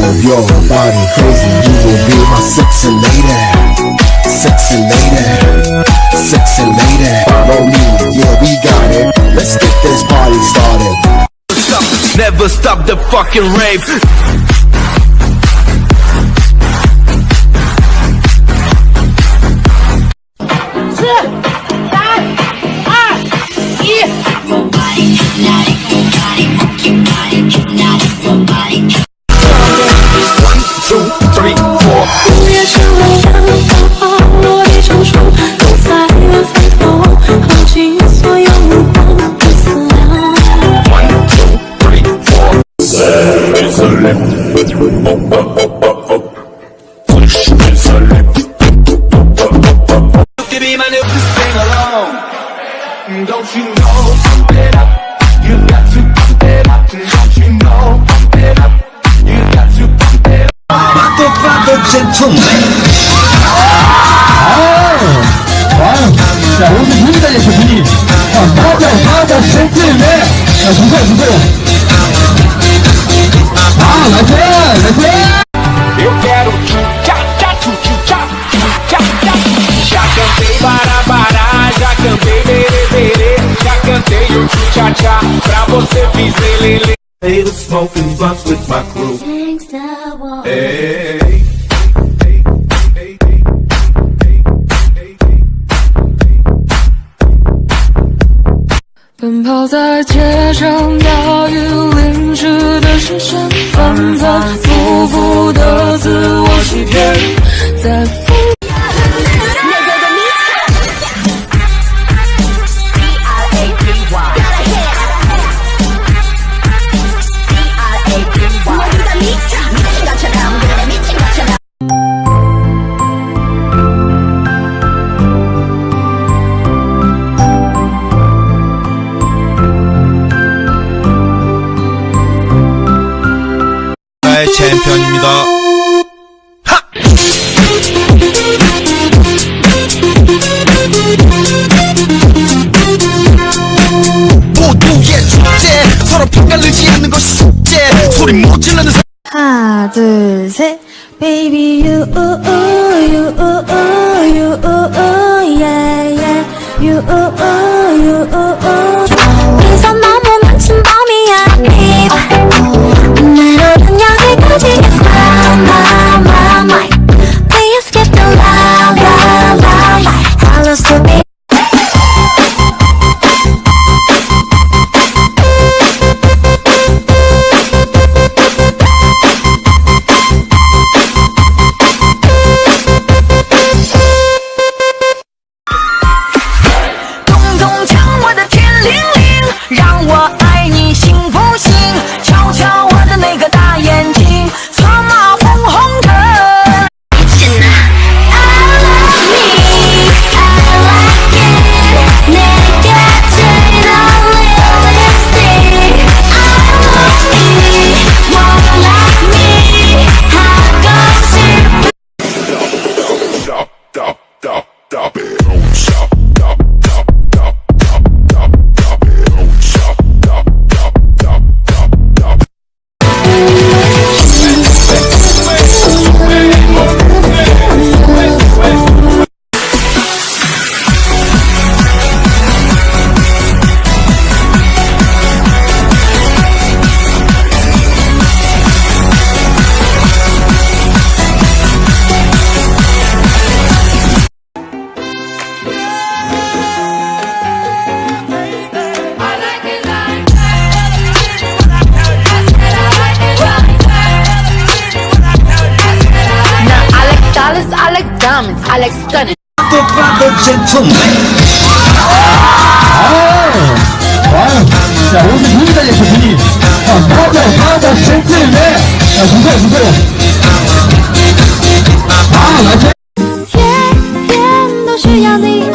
Move your body crazy, you will be my sexy lady. Sexy lady, sexy lady. Follow me, yeah we got it. Let's get this party started. Stop, never stop the fucking rave. Yeah! 자, 오늘 분위 달렸어, 분위. 자, 맞아, 맞아, 젠틀맨. 자, 주세요, 주세요. Eu quero chucha, chucha, chucha, chucha. tchá, Já cantei barabará, já cantei berê, já cantei o chucha-chucha pra você fizer lelê. Hey, smoke and bust with my crew. Hey. 奔跑在街上，岛屿里。淋湿的视线，反反复复的 나의 챔피언입니다. 모두의 축제 서로 평가르지 않는 것이 숙제 소리 못 지르는 사 하나 둘셋 Baby you ooh, ooh, you ooh, ooh, you ooh, ooh, yeah yeah you ooh, ooh, you ooh, diamonds. I like stunning. Father, father, gentleman. 아유, 자, 옷을 분위 달렸어, 분위. 자, 맞아, 맞아, 젠틀맨. 자, 주세요, 주세요. 아, 나이스. 天天都需要你